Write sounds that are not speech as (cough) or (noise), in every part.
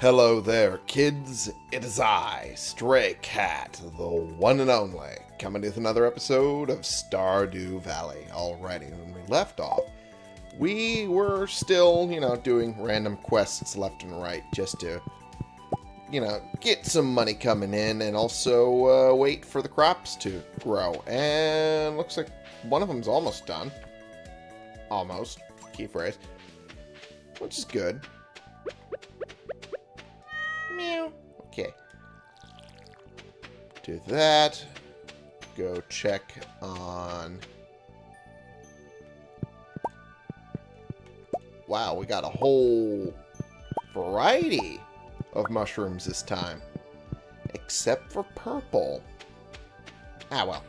Hello there, kids. It is I, Stray Cat, the one and only, coming with another episode of Stardew Valley. Alrighty, when we left off, we were still, you know, doing random quests left and right just to, you know, get some money coming in and also uh, wait for the crops to grow. And looks like one of them's almost done. Almost. Key phrase. Which is good. Meow. Okay. Do that. Go check on... Wow, we got a whole variety of mushrooms this time. Except for purple. Ah, well.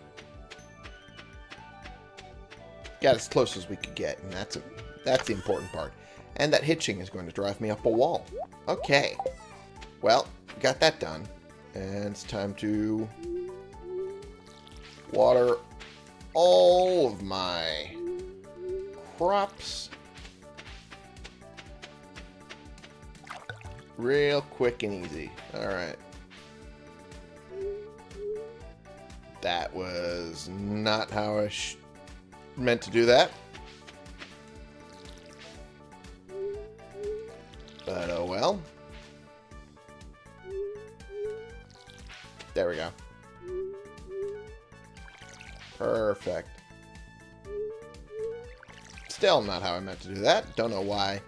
Got as close as we could get, and that's a, that's the important part. And that hitching is going to drive me up a wall. Okay. Well, got that done. And it's time to water all of my crops real quick and easy. Alright. That was not how I meant to do that. But oh well. There we go. Perfect. Still not how I meant to do that. Don't know why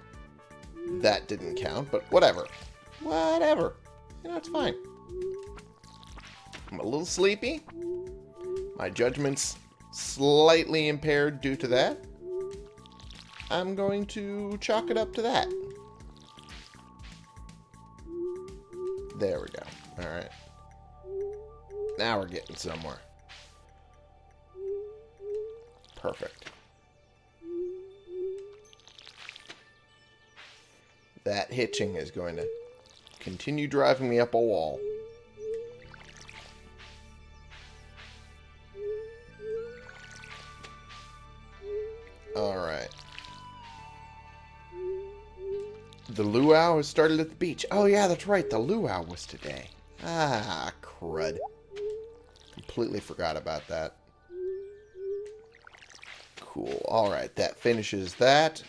that didn't count, but whatever. Whatever. You know, it's fine. I'm a little sleepy. My judgment's slightly impaired due to that. I'm going to chalk it up to that. There we go. Now we're getting somewhere. Perfect. That hitching is going to continue driving me up a wall. Alright. The luau has started at the beach. Oh yeah, that's right. The luau was today. Ah, crud. Completely forgot about that. Cool. Alright, that finishes that.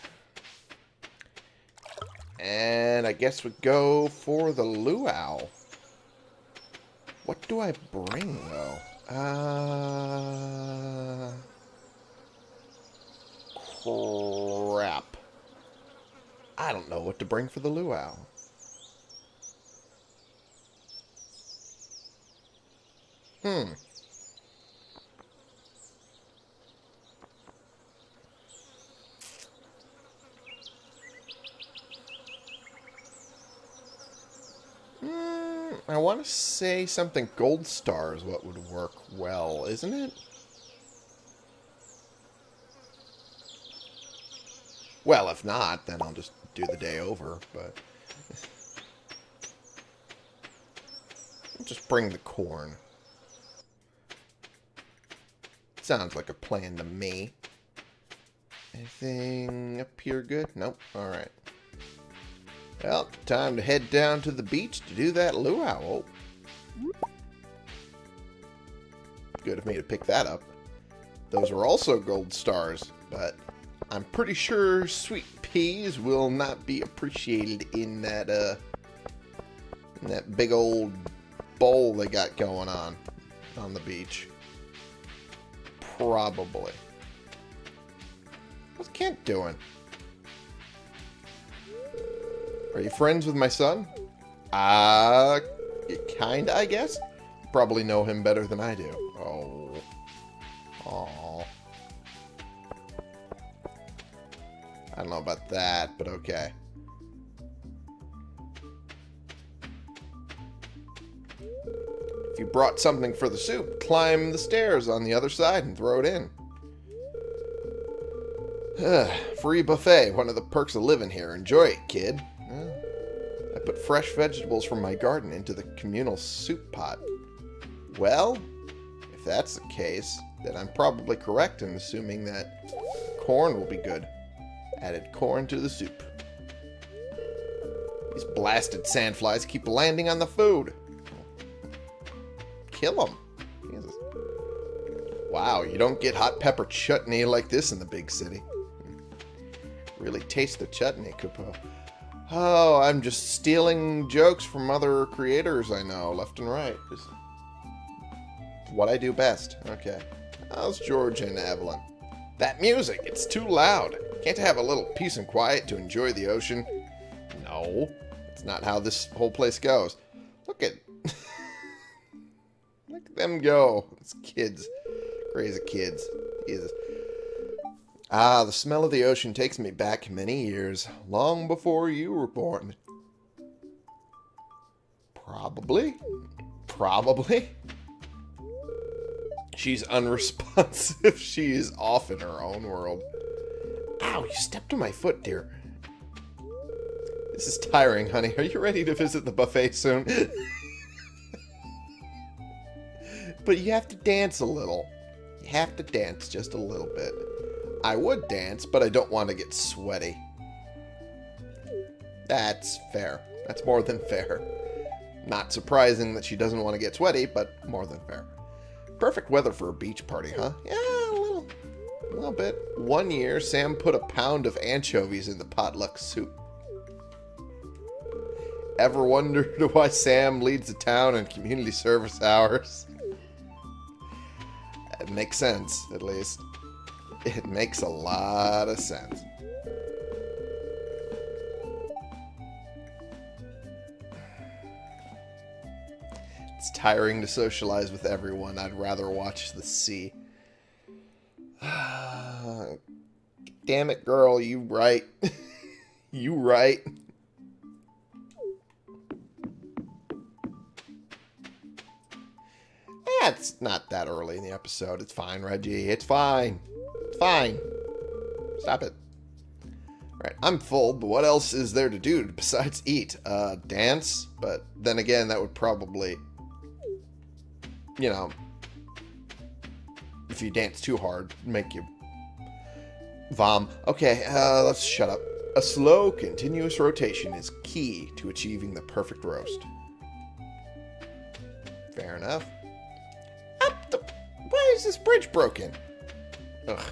And I guess we go for the luau. What do I bring, though? Uh... Crap. I don't know what to bring for the luau. Hmm. I want to say something gold star is what would work well, isn't it? Well, if not, then I'll just do the day over, but... (laughs) Just bring the corn. Sounds like a plan to me. Anything up here good? Nope. Alright. Well, time to head down to the beach to do that luau. Good of me to pick that up. Those are also gold stars, but I'm pretty sure sweet peas will not be appreciated in that uh in that big old bowl they got going on on the beach. Probably. What's Kent doing? Are you friends with my son? Uh, kinda, I guess. Probably know him better than I do. Oh. Aww. I don't know about that, but okay. If you brought something for the soup, climb the stairs on the other side and throw it in. (sighs) Free buffet, one of the perks of living here. Enjoy it, kid. Put fresh vegetables from my garden into the communal soup pot. Well, if that's the case, then I'm probably correct in assuming that corn will be good. Added corn to the soup. These blasted sandflies keep landing on the food. Kill them. Jesus. Wow, you don't get hot pepper chutney like this in the big city. Really taste the chutney, Kupo. Oh, I'm just stealing jokes from other creators I know, left and right. Just what I do best. Okay. How's George and Evelyn? That music, it's too loud. Can't I have a little peace and quiet to enjoy the ocean? No, it's not how this whole place goes. Look at... (laughs) Look at them go. It's kids. Crazy kids. Jesus. Ah, the smell of the ocean takes me back many years, long before you were born. Probably. Probably. She's unresponsive. (laughs) she is off in her own world. Ow, you stepped on my foot, dear. This is tiring, honey. Are you ready to visit the buffet soon? (laughs) but you have to dance a little. You have to dance just a little bit. I would dance, but I don't want to get sweaty. That's fair. That's more than fair. Not surprising that she doesn't want to get sweaty, but more than fair. Perfect weather for a beach party, huh? Yeah, a little. A little bit. One year, Sam put a pound of anchovies in the potluck soup. Ever wondered (laughs) why Sam leads the town in community service hours? It makes sense, at least. It makes a lot of sense. It's tiring to socialize with everyone. I'd rather watch the sea. (sighs) Damn it, girl, you right. (laughs) you right. It's not that early in the episode. It's fine, Reggie. It's fine. Fine. Stop it. Alright, I'm full, but what else is there to do (laughs) besides eat? Uh, dance? But then again, that would probably, you know, if you dance too hard, make you vom. Okay, uh, let's shut up. A slow, continuous rotation is key to achieving the perfect roast. Fair enough. Up the... Why is this bridge broken? Ugh.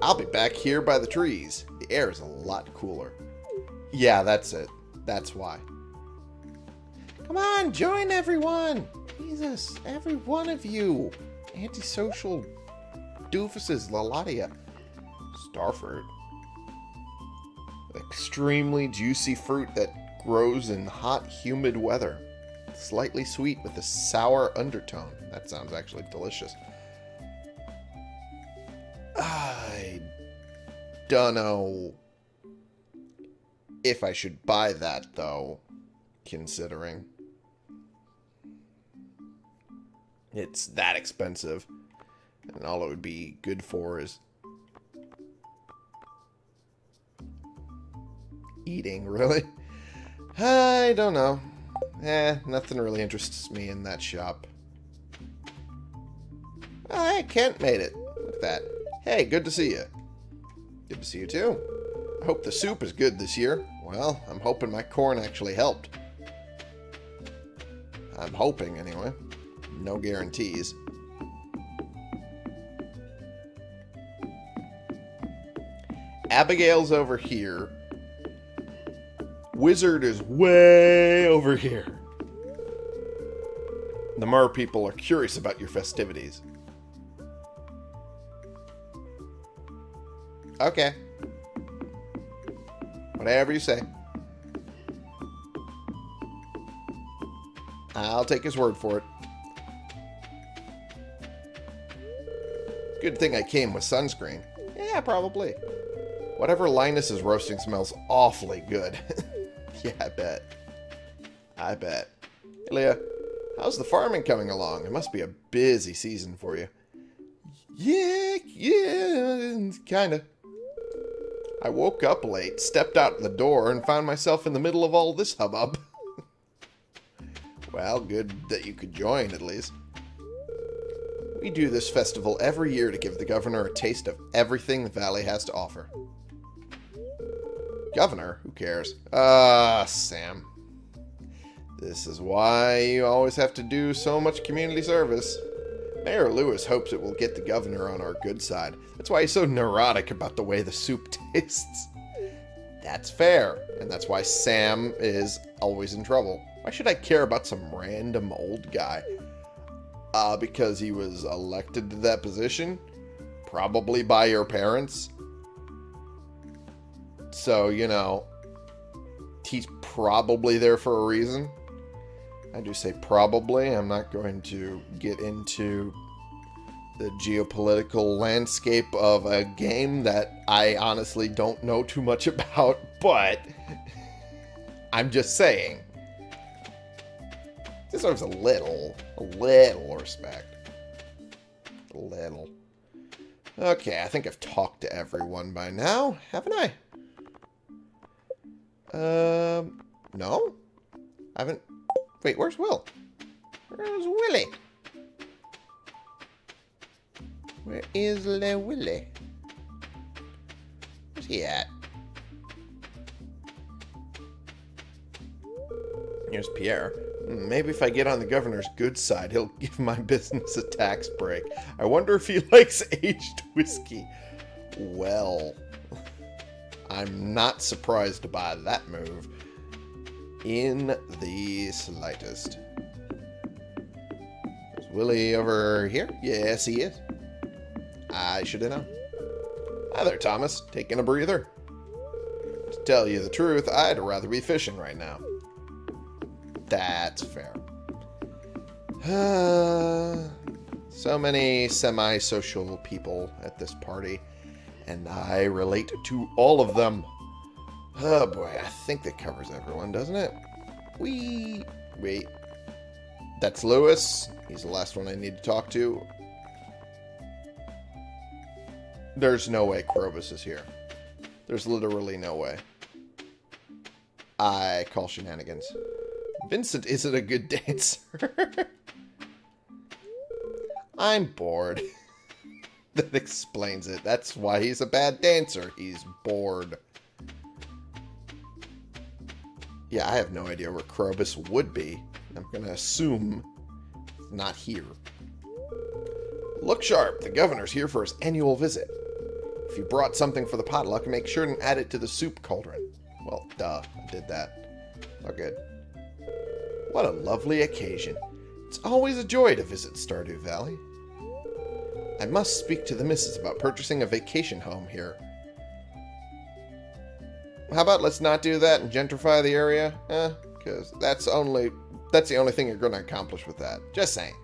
I'll be back here by the trees. The air is a lot cooler. Yeah, that's it. That's why. Come on, join everyone! Jesus, every one of you! Antisocial doofuses, Lalatia. Starfruit. Extremely juicy fruit that grows in hot, humid weather. Slightly sweet with a sour undertone. That sounds actually delicious. Don't know if I should buy that, though, considering it's that expensive. And all it would be good for is eating, (laughs) really. I don't know. Eh, nothing really interests me in that shop. Oh, hey, Kent made it. Look at that. Hey, good to see you. Good to see you too. I hope the soup is good this year. Well, I'm hoping my corn actually helped. I'm hoping, anyway. No guarantees. Abigail's over here. Wizard is way over here. The Mer people are curious about your festivities. Okay. Whatever you say. I'll take his word for it. Good thing I came with sunscreen. Yeah, probably. Whatever Linus is roasting smells awfully good. (laughs) yeah, I bet. I bet. Hey, Leah, how's the farming coming along? It must be a busy season for you. Yeah, yeah, kinda. I woke up late, stepped out the door, and found myself in the middle of all this hubbub. (laughs) well, good that you could join, at least. We do this festival every year to give the governor a taste of everything the valley has to offer. Governor? Who cares? Ah, uh, Sam. This is why you always have to do so much community service. Mayor Lewis hopes it will get the governor on our good side. That's why he's so neurotic about the way the soup (laughs) tastes. That's fair, and that's why Sam is always in trouble. Why should I care about some random old guy? Uh, because he was elected to that position? Probably by your parents? So, you know, he's probably there for a reason. I do say probably. I'm not going to get into the geopolitical landscape of a game that I honestly don't know too much (laughs) about, but I'm just saying. This Deserves a little, a little respect. A little. Okay, I think I've talked to everyone by now, haven't I? Um, no? I haven't... Wait, where's Will? Where's Willy? Where is Le Willy? Where's he at? Here's Pierre. Maybe if I get on the governor's good side, he'll (laughs) give my business a tax break. I wonder if he (laughs) likes aged whiskey. Well, (laughs) I'm not surprised by that move in the slightest. Is Willy over here? Yes, he is. I should have known. Hi there, Thomas. Taking a breather? To tell you the truth, I'd rather be fishing right now. That's fair. (sighs) so many semi-social people at this party, and I relate to all of them. Oh boy, I think that covers everyone, doesn't it? We wait. That's Lewis. He's the last one I need to talk to. There's no way Krobus is here. There's literally no way. I call shenanigans. Vincent isn't a good (laughs) dancer. I'm bored. (laughs) that explains it. That's why he's a bad dancer. He's bored. Yeah, I have no idea where Krobus would be. I'm going to assume not here. Look sharp. The governor's here for his annual visit. If you brought something for the potluck, make sure and add it to the soup cauldron. Well, duh, I did that. Oh, good. What a lovely occasion. It's always a joy to visit Stardew Valley. I must speak to the missus about purchasing a vacation home here. How about let's not do that and gentrify the area? Eh, because that's only that's the only thing you're going to accomplish with that. Just saying.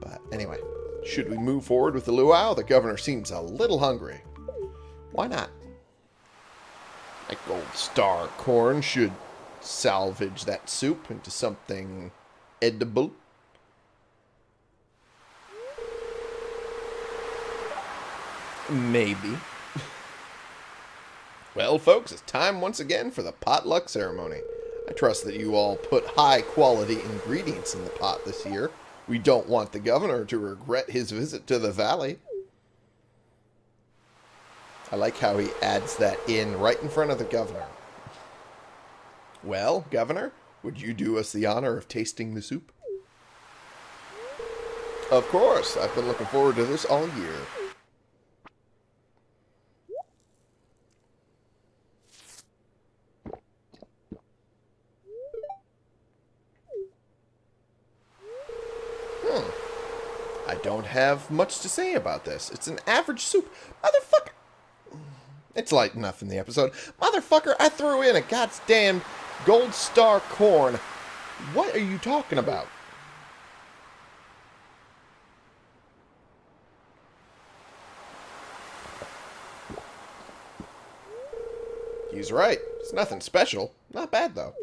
But anyway, should we move forward with the luau? The governor seems a little hungry. Why not? That gold star corn should salvage that soup into something edible. Maybe. Well, folks, it's time once again for the potluck ceremony. I trust that you all put high quality ingredients in the pot this year. We don't want the governor to regret his visit to the valley. I like how he adds that in right in front of the governor. Well, Governor, would you do us the honor of tasting the soup? Of course. I've been looking forward to this all year. Hmm. I don't have much to say about this. It's an average soup. Motherfucker! It's light enough in the episode. Motherfucker, I threw in a goddamn Gold Star Corn. What are you talking about? He's right. It's nothing special. Not bad, though.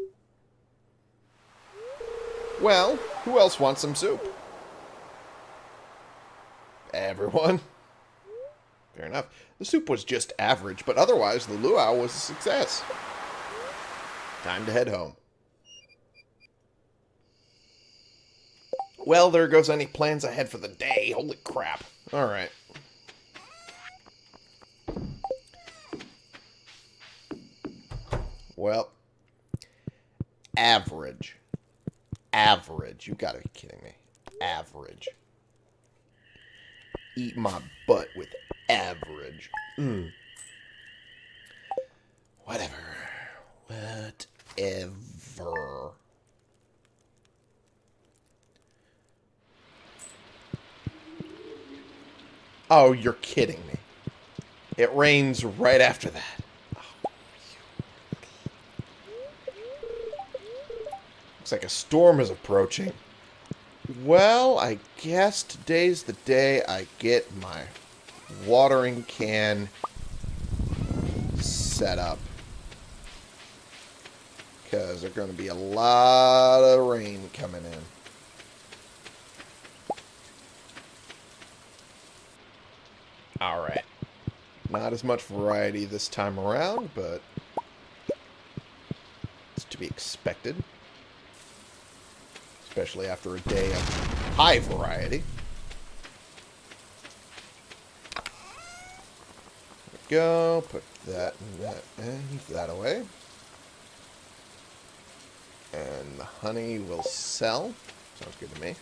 Well, who else wants some soup? Everyone. Fair enough. The soup was just average, but otherwise the luau was a success. Time to head home. Well, there goes any plans I had for the day. Holy crap. Alright. Well, average. Average. You gotta be kidding me. Average. Eat my butt with average. Mm. Whatever. Whatever. Oh, you're kidding me. It rains right after that. Looks like a storm is approaching. Well, I guess today's the day I get my watering can set up. Because there's going to be a lot of rain coming in. Alright. Not as much variety this time around, but it's to be expected. Especially after a day of high variety. go. Put that and that and that away. And the honey will sell. Sounds good to me.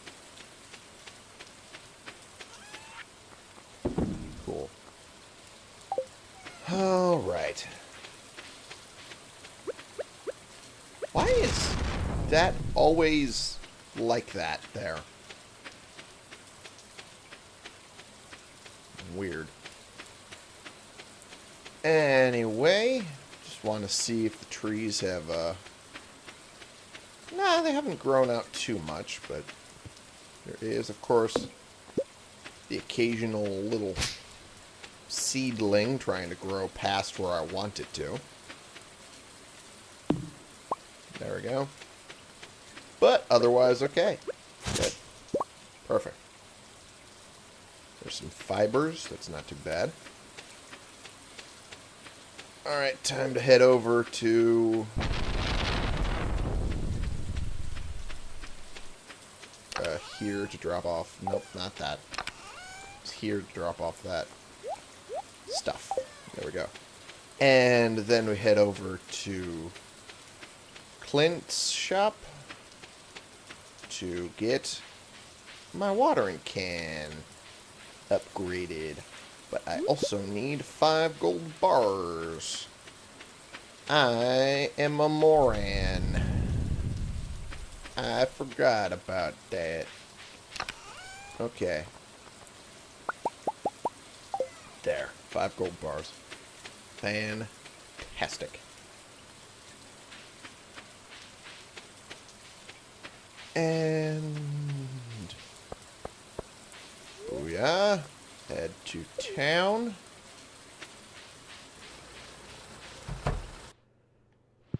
Cool. Alright. Why is that always like that there? Weird. Anyway, just want to see if the trees have, uh... Nah, they haven't grown out too much, but there is, of course, the occasional little seedling trying to grow past where I want it to. There we go. But otherwise, okay. Good. Perfect. There's some fibers. That's not too bad. Alright, time to head over to... Uh, here to drop off... Nope, not that. It's here to drop off that stuff. There we go. And then we head over to Clint's shop to get my watering can upgraded. But I also need five gold bars. I am a moron. I forgot about that. Okay. There. Five gold bars. Fantastic. And... Booyah head to town.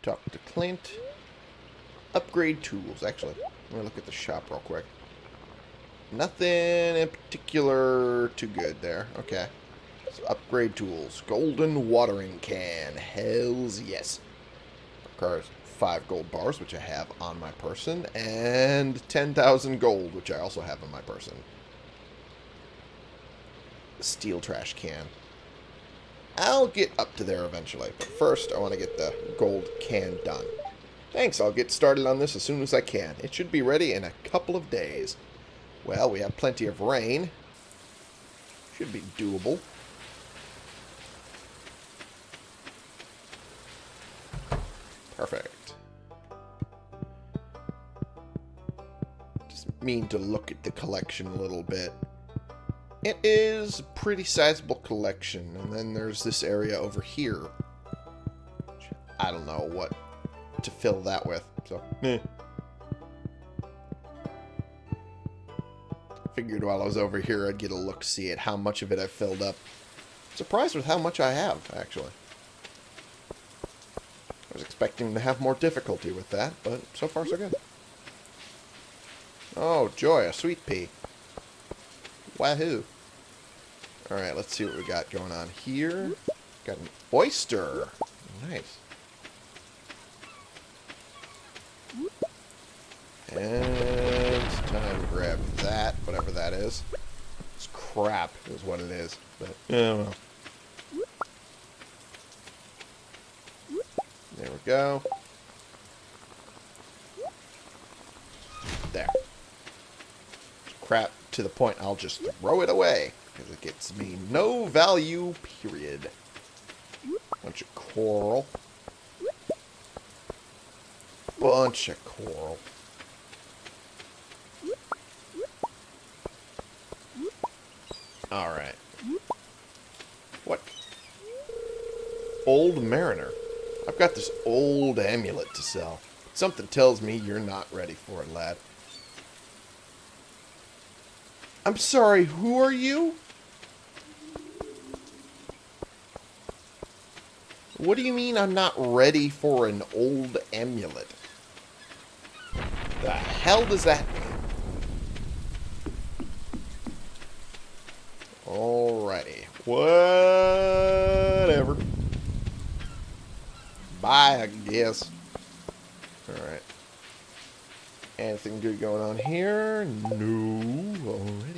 Talk to Clint. Upgrade tools. Actually, let me look at the shop real quick. Nothing in particular too good there. Okay. So upgrade tools. Golden watering can. Hells yes. Requires five gold bars, which I have on my person, and 10,000 gold, which I also have on my person steel trash can. I'll get up to there eventually, but first I want to get the gold can done. Thanks, I'll get started on this as soon as I can. It should be ready in a couple of days. Well, we have plenty of rain. Should be doable. Mean to look at the collection a little bit. It is a pretty sizable collection. And then there's this area over here. I don't know what to fill that with. So, eh. Figured while I was over here I'd get a look-see at how much of it I filled up. Surprised with how much I have, actually. I was expecting to have more difficulty with that, but so far so good. Oh, joy, a sweet pea. Wahoo. Alright, let's see what we got going on here. Got an oyster. Nice. And it's time to grab that, whatever that is. It's crap is what it is. But, yeah, well. There we go. There. Crap to the point I'll just throw it away. Because it gets me no value, period. Bunch of coral. Bunch of coral. Alright. What? Old Mariner. I've got this old amulet to sell. Something tells me you're not ready for it, lad. I'm sorry, who are you? What do you mean I'm not ready for an old amulet? The hell does that mean? Alrighty. Whatever. Bye, I guess. Alright. Anything good going on here? No, already.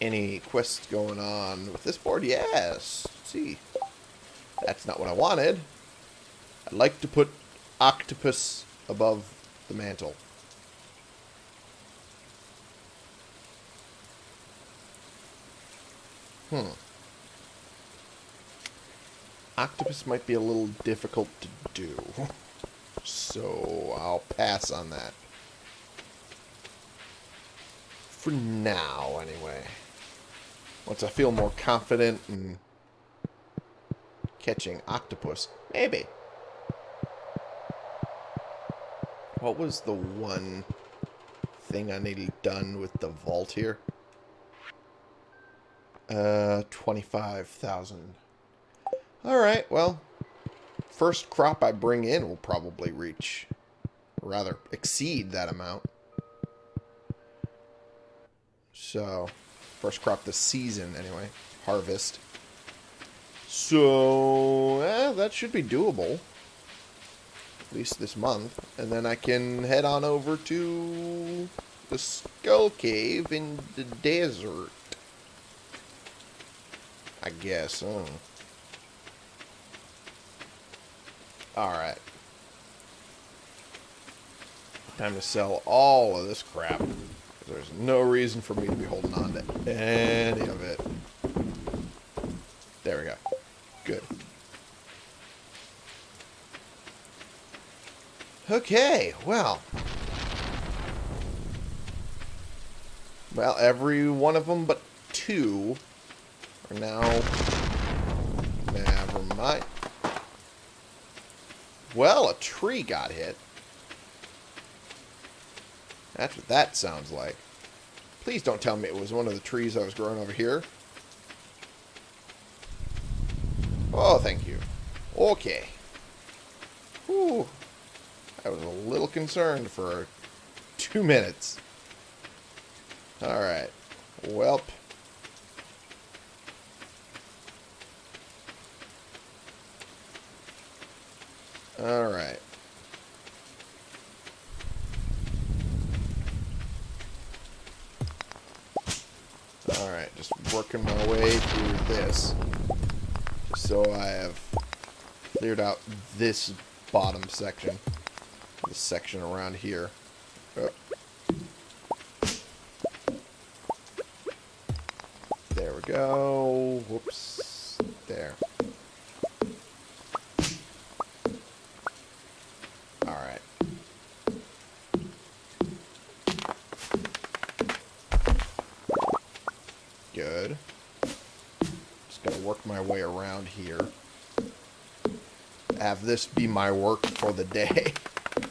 Any quests going on with this board? Yes. Let's see. That's not what I wanted. I'd like to put octopus above the mantle. Hmm. Octopus might be a little difficult to do. So I'll pass on that. For now, anyway. Once I feel more confident in catching octopus. Maybe. What was the one thing I needed done with the vault here? Uh, 25,000. Alright, well, first crop I bring in will probably reach, rather, exceed that amount. So, first crop this season, anyway. Harvest. So, eh, that should be doable. At least this month. And then I can head on over to the Skull Cave in the desert. I guess. Oh. Alright. Time to sell all of this crap. There's no reason for me to be holding on to any of it. There we go. Good. Okay, well. Well, every one of them but two are now... Never mind. Well, a tree got hit. That's what that sounds like. Please don't tell me it was one of the trees I was growing over here. Oh, thank you. Okay. Whew. I was a little concerned for two minutes. Alright. Welp. Alright. Alright, just working my way through this. Just so I have cleared out this bottom section. This section around here. There we go. Whoops. There. Alright. Good. Just gonna work my way around here. Have this be my work for the day. (laughs)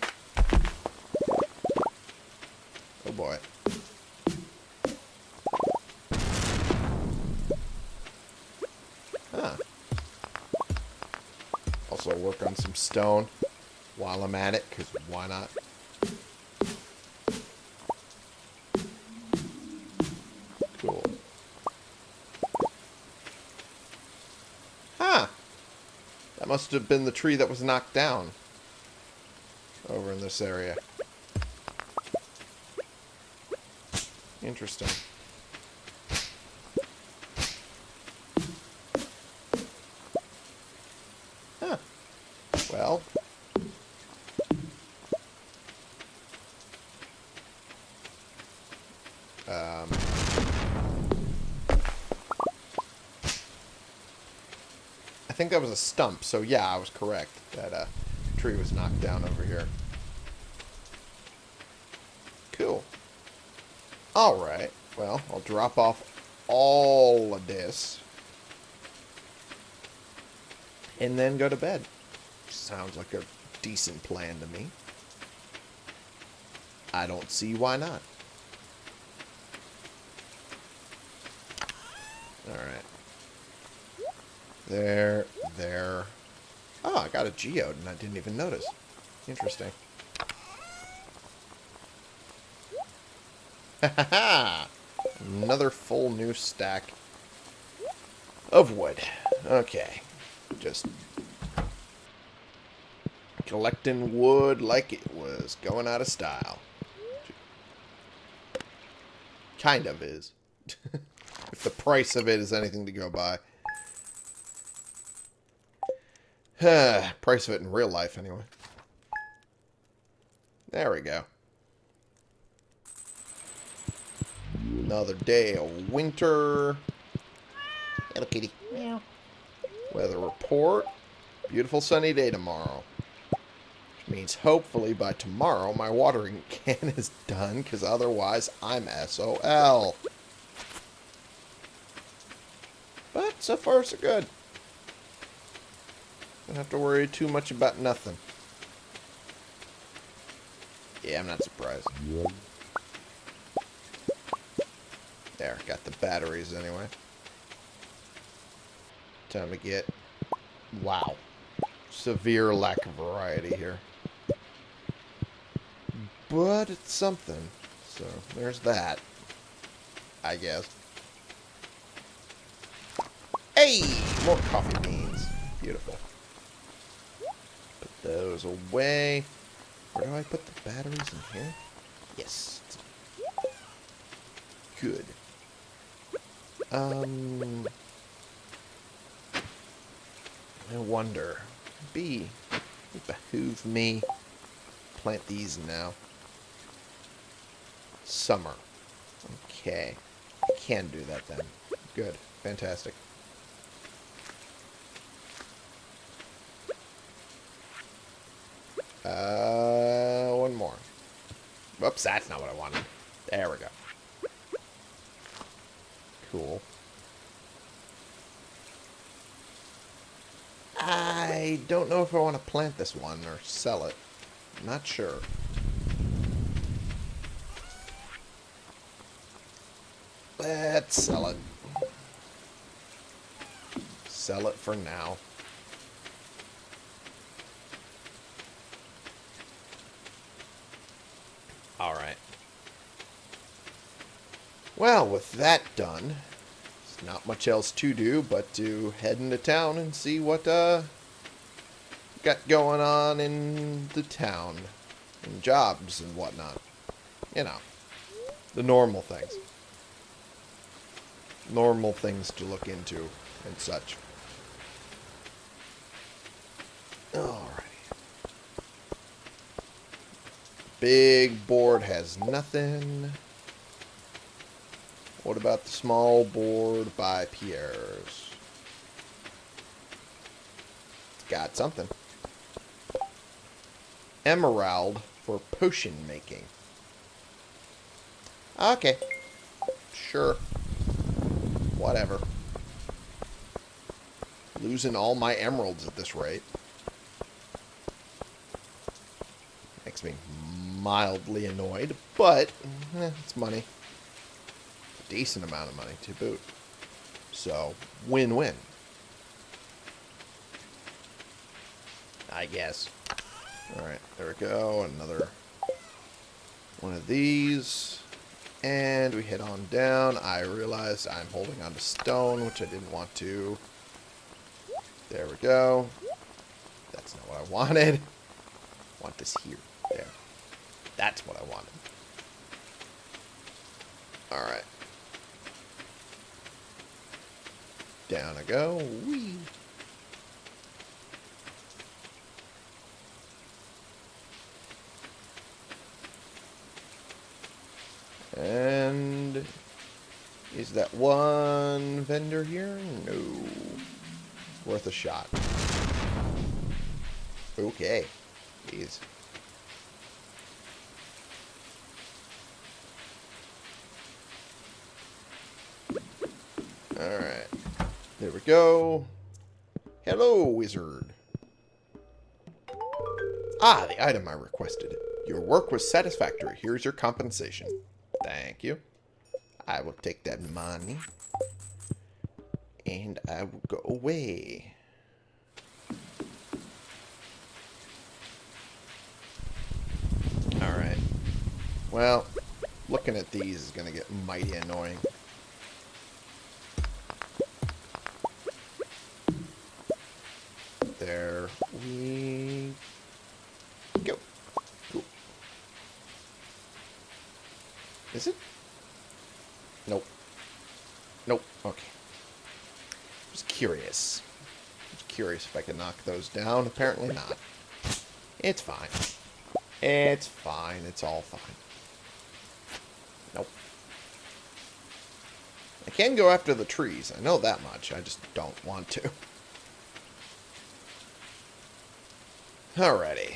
oh boy. Huh. Also work on some stone while I'm at it, because why not? Must have been the tree that was knocked down. Over in this area. Interesting. Huh. Well. Um. I think that was a stump, so yeah, I was correct. That uh, tree was knocked down over here. Cool. Alright, well, I'll drop off all of this. And then go to bed. Sounds like a decent plan to me. I don't see why not. Alright. There, there. Oh, I got a geode and I didn't even notice. Interesting. Ha ha ha! Another full new stack of wood. Okay. Just collecting wood like it was going out of style. Kind of is. (laughs) if the price of it is anything to go by. (sighs) price of it in real life, anyway. There we go. Another day of winter. Hello, kitty. Meow. Weather report. Beautiful sunny day tomorrow. Which means hopefully by tomorrow my watering (laughs) can is done, because otherwise I'm SOL. But so far so good. Don't have to worry too much about nothing. Yeah, I'm not surprised. There, got the batteries anyway. Time to get... Wow. Severe lack of variety here. But it's something. So, there's that. I guess. Hey! More coffee beans. Beautiful. Those away. Where do I put the batteries in here? Yes. Good. Um, I wonder. B, it behoove me plant these now. Summer. Okay. I can do that then. Good. Fantastic. Uh, one more. Whoops, that's not what I wanted. There we go. Cool. I don't know if I want to plant this one or sell it. I'm not sure. Let's sell it. Sell it for now. Alright. Well, with that done, there's not much else to do but to head into town and see what uh got going on in the town and jobs and whatnot. You know, the normal things. Normal things to look into and such. Alrighty. Big board has nothing. What about the small board by Pierre's? It's got something. Emerald for potion making. Okay. Sure. Whatever. Losing all my emeralds at this rate. Makes me mildly annoyed, but eh, it's money decent amount of money to boot. So, win-win. I guess. Alright, there we go. Another one of these. And we head on down. I realized I'm holding onto stone, which I didn't want to. There we go. That's not what I wanted. I want this here. There. That's what I wanted. Alright. Down I go. Whee. And is that one vendor here? No. Worth a shot. Okay. Jeez. Alright. There we go. Hello, wizard. Ah, the item I requested. Your work was satisfactory. Here's your compensation. Thank you. I will take that money. And I will go away. Alright. Well, looking at these is going to get mighty annoying. There we go. Cool. Is it? Nope. Nope. Okay. Just curious. Just curious if I can knock those down. Apparently not. It's fine. It's fine. It's all fine. Nope. I can go after the trees. I know that much. I just don't want to. (laughs) Alrighty.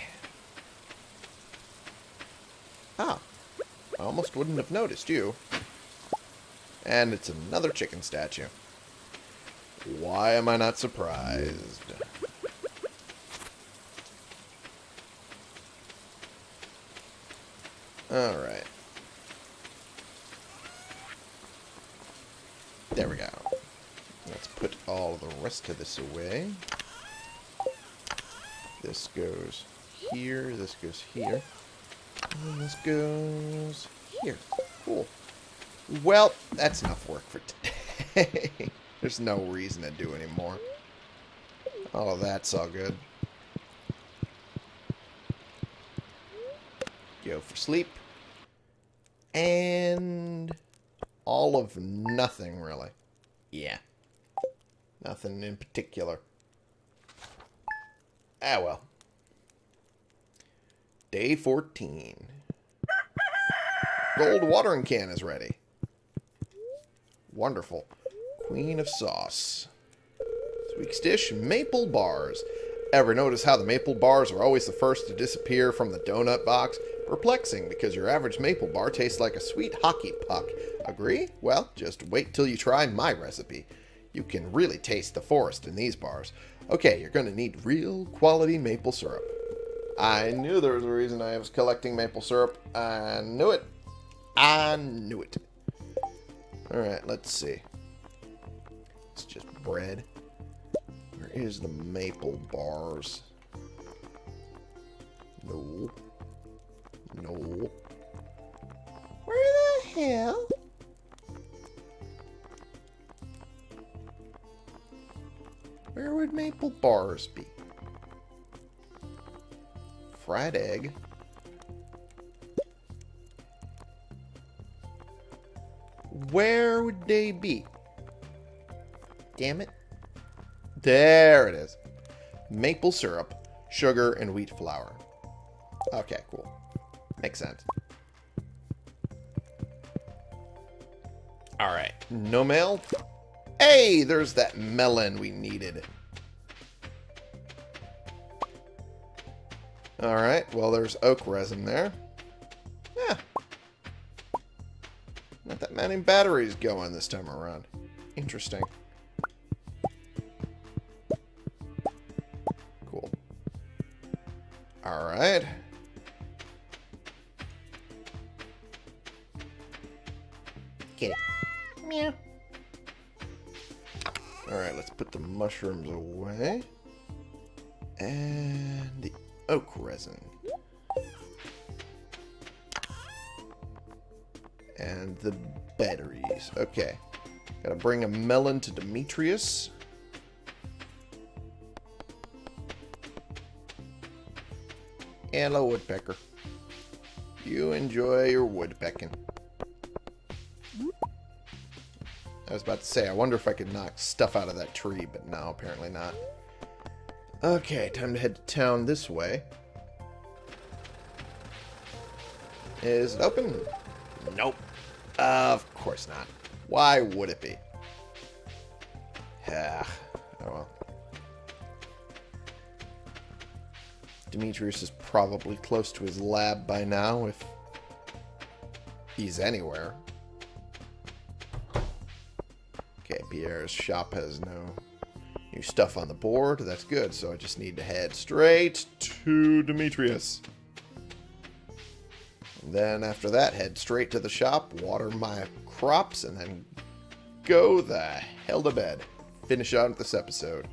Ah. I almost wouldn't have noticed you. And it's another chicken statue. Why am I not surprised? Alright. There we go. Let's put all the rest of this away. This goes here. This goes here. And this goes here. Cool. Well, that's enough work for today. (laughs) There's no reason to do anymore. Oh, that's all good. Go for sleep. And all of nothing, really. Yeah. Nothing in particular. Ah, well. Day 14. Gold watering can is ready. Wonderful. Queen of sauce. This week's dish, maple bars. Ever notice how the maple bars are always the first to disappear from the donut box? Perplexing, because your average maple bar tastes like a sweet hockey puck. Agree? Well, just wait till you try my recipe. You can really taste the forest in these bars. Okay, you're going to need real quality maple syrup. I knew there was a reason I was collecting maple syrup. I knew it. I knew it. Alright, let's see. It's just bread. Where is the maple bars? No. No. Where the hell? Would maple bars be? Fried egg. Where would they be? Damn it. There it is. Maple syrup, sugar, and wheat flour. Okay, cool. Makes sense. Alright. No mail? Hey, there's that melon we needed. Alright, well there's oak resin there. Yeah. Not that many batteries going this time around. Interesting. Cool. Alright. Get it. Meow. Alright, let's put the mushrooms away. And the batteries. Okay. Gotta bring a melon to Demetrius. And a woodpecker. You enjoy your woodpecking. I was about to say, I wonder if I could knock stuff out of that tree, but no, apparently not. Okay, time to head to town this way. Is it open? Nope. Of course not. Why would it be? Yeah. Oh well. Demetrius is probably close to his lab by now, if he's anywhere. Okay, Pierre's shop has no new stuff on the board. That's good, so I just need to head straight to Demetrius. Then after that, head straight to the shop, water my crops, and then go the hell to bed. Finish out this episode.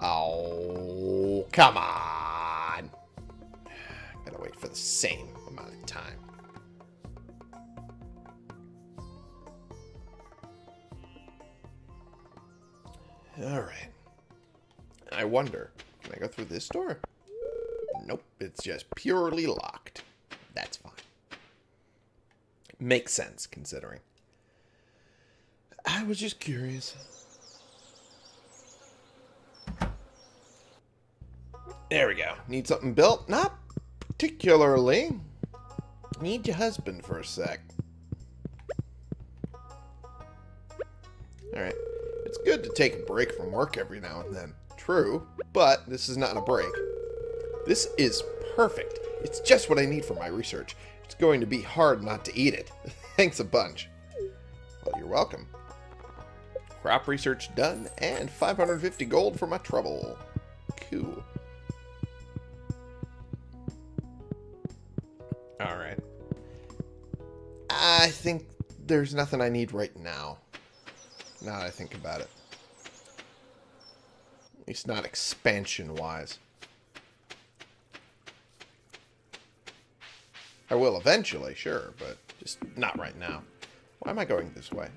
Oh, come on. Gotta wait for the same amount of time. Alright. I wonder, can I go through this door? Nope, it's just purely locked. That's fine. Makes sense, considering. I was just curious. There we go. Need something built? Not particularly. Need your husband for a sec. Alright. It's good to take a break from work every now and then. True, but this is not a break. This is perfect. It's just what I need for my research. It's going to be hard not to eat it. (laughs) Thanks a bunch. Well, you're welcome. Crop research done, and 550 gold for my trouble. Cool. Alright. I think there's nothing I need right now. Now that I think about it. At least not expansion-wise. I will eventually, sure, but just not right now. Why am I going this way?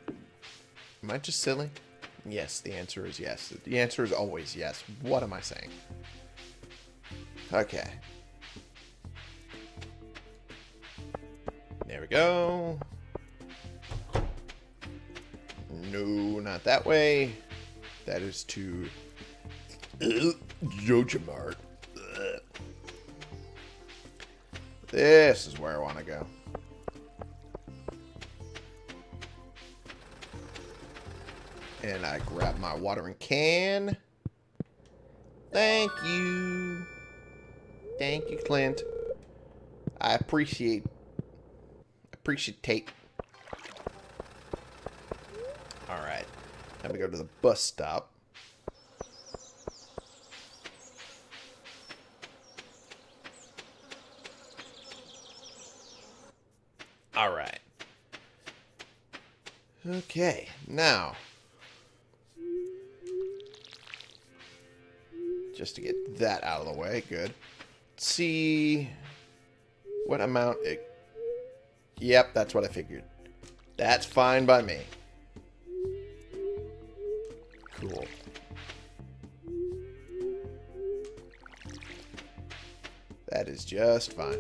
Am I just silly? Yes, the answer is yes. The answer is always yes. What am I saying? Okay. There we go. No, not that way. That is to Jojamart. This is where I want to go. And I grab my watering can. Thank you. Thank you, Clint. I appreciate appreciate. tape. Alright. Time to go to the bus stop. Alright. Okay, now. Just to get that out of the way, good. Let's see what amount it... Yep, that's what I figured. That's fine by me. Cool. That is just fine.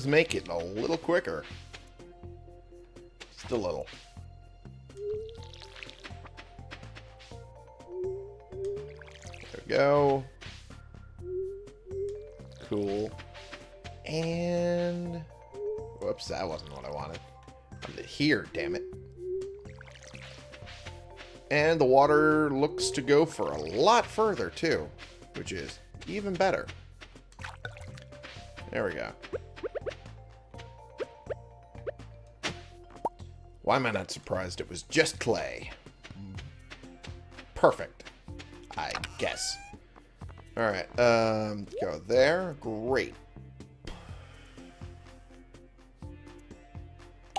Does make it a little quicker. Just a little. There we go. Cool. And... Whoops, that wasn't what I wanted. I wanted it here, damn it. And the water looks to go for a lot further, too. Which is even better. There we go. Why am I not surprised it was just clay? Perfect. I guess. Alright, um, go there. Great.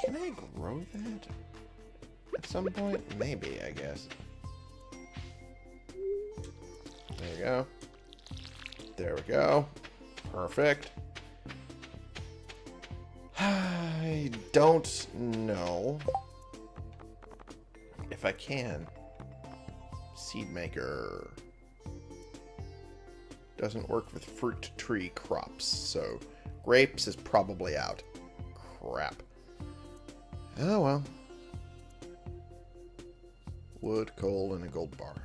Can I grow that? At some point? Maybe, I guess. There we go. There we go. Perfect. (sighs) I don't know if I can. Seed maker doesn't work with fruit tree crops, so grapes is probably out. Crap. Oh well. Wood, coal, and a gold bar.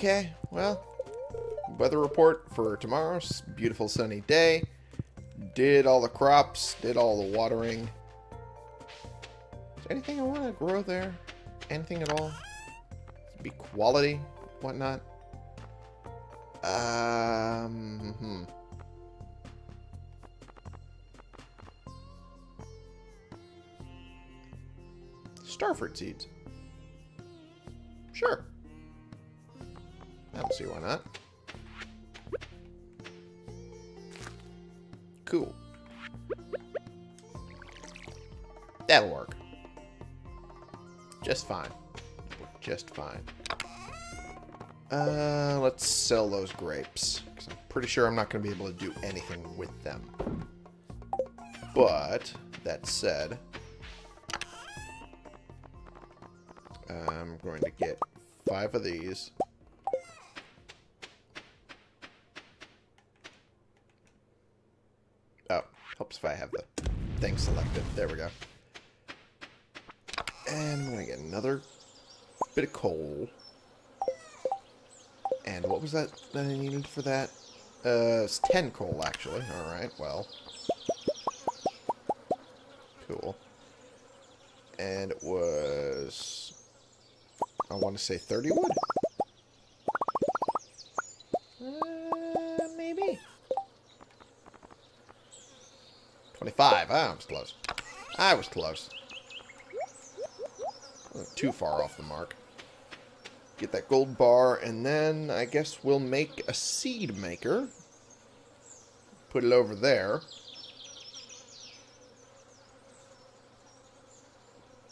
Okay. Well, weather report for tomorrow's beautiful sunny day. Did all the crops, did all the watering. Is anything I want to grow there? Anything at all? Be quality, whatnot. Um, hmm. Starfruit seeds. Sure. See why not. Cool. That'll work. Just fine. Just fine. Uh, let's sell those grapes. I'm pretty sure I'm not going to be able to do anything with them. But, that said, I'm going to get five of these. Oh, helps if I have the thing selected. There we go. And I'm going to get another bit of coal. And what was that that I needed for that? Uh, it's 10 coal, actually. Alright, well. Cool. And it was... I want to say 30 wood? Uh, maybe. 25. Ah, I was close. I was close. Too far off the mark. Get that gold bar, and then I guess we'll make a seed maker. Put it over there.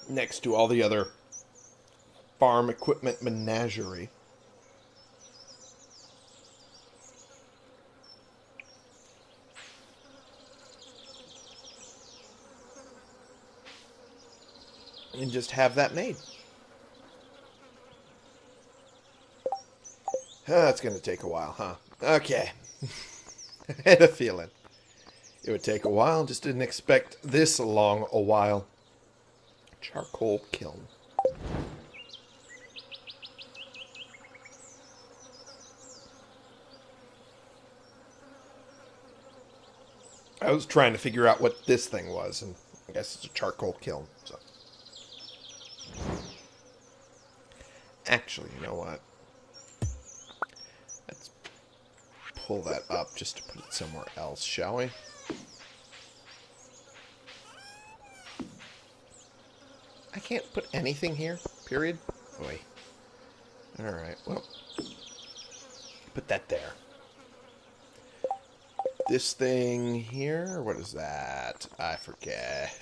Next to all the other farm equipment menagerie. And just have that made. That's going to take a while, huh? Okay. (laughs) I had a feeling. It would take a while. Just didn't expect this long a while. Charcoal kiln. I was trying to figure out what this thing was, and I guess it's a charcoal kiln. So, actually, you know what? Let's pull that up just to put it somewhere else, shall we? I can't put anything here. Period. Boy. All right. Well, put that there this thing here. What is that? I forget.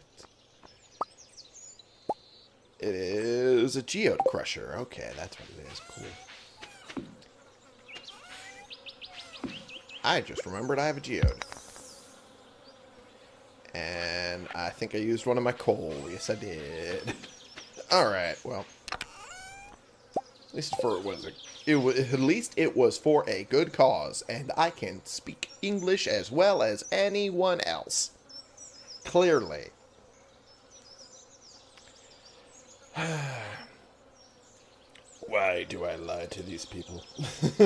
(laughs) it is a geode crusher. Okay, that's what it is. Cool. I just remembered I have a geode. And I think I used one of my coal. Yes, I did. (laughs) Alright, well. At least for, what is it? It was, at least it was for a good cause, and I can speak English as well as anyone else. Clearly. (sighs) Why do I lie to these people? (laughs)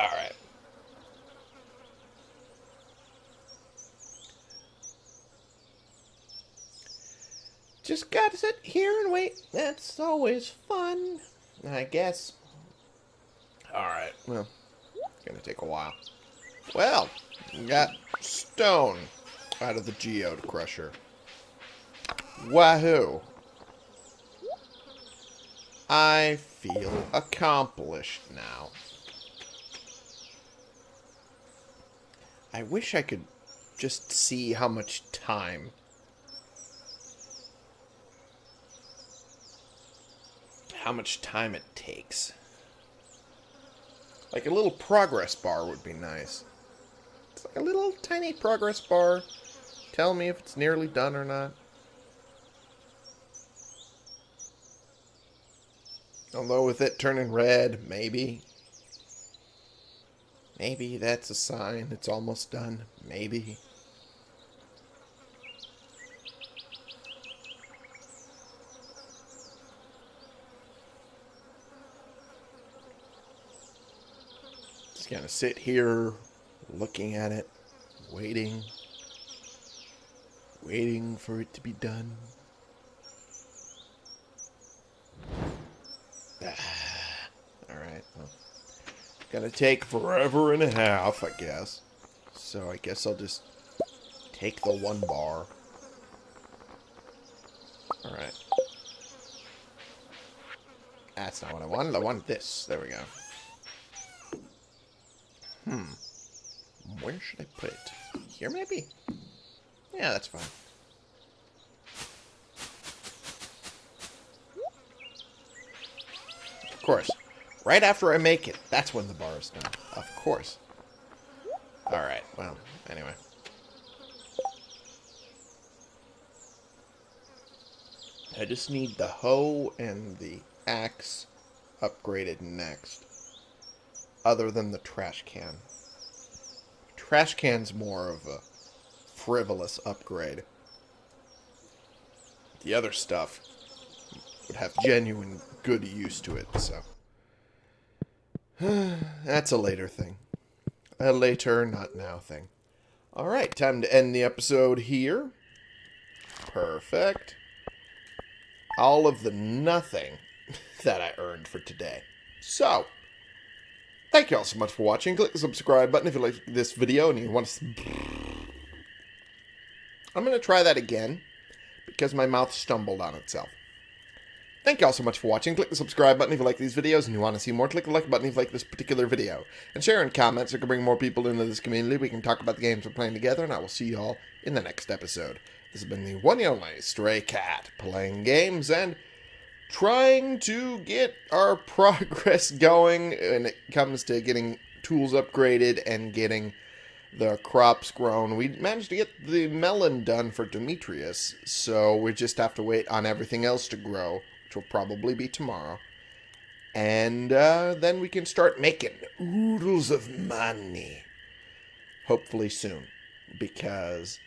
Alright. Just gotta sit here and wait. That's always fun, I guess. Alright, well, it's gonna take a while. Well, we got stone out of the geode crusher. Wahoo! I feel accomplished now. I wish I could just see how much time how much time it takes. Like a little progress bar would be nice. It's like a little tiny progress bar. Tell me if it's nearly done or not. Although with it turning red, maybe. Maybe that's a sign it's almost done. Maybe. Just gonna sit here looking at it, waiting, waiting for it to be done. Alright, well. Gonna take forever and a half, I guess. So I guess I'll just take the one bar. Alright. That's not what I wanted. I wanted this. There we go. Hmm. Where should I put it? Here, maybe? Yeah, that's fine. Of course. Right after I make it, that's when the bar is done. Of course. Alright, well, anyway. I just need the hoe and the axe upgraded next. Other than the trash can. Trash can's more of a frivolous upgrade. The other stuff would have genuine good use to it, so. (sighs) That's a later thing. A later, not now thing. Alright, time to end the episode here. Perfect. All of the nothing (laughs) that I earned for today. So, thank you all so much for watching. Click the subscribe button if you like this video and you want to... I'm going to try that again because my mouth stumbled on itself. Thank you all so much for watching. Click the subscribe button if you like these videos and you want to see more. Click the like button if you like this particular video. And share in comments so can bring more people into this community. We can talk about the games we're playing together, and I will see you all in the next episode. This has been the one and only Stray Cat, playing games and trying to get our (laughs) progress going when it comes to getting tools upgraded and getting the crops grown. We managed to get the melon done for Demetrius, so we just have to wait on everything else to grow which will probably be tomorrow. And uh, then we can start making oodles of money. Hopefully soon. Because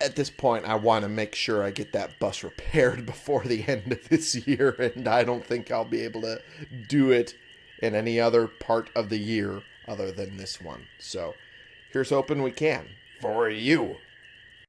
at this point, I want to make sure I get that bus repaired (laughs) before the end of this year. And I don't think I'll be able to do it in any other part of the year other than this one. So here's hoping we can for you.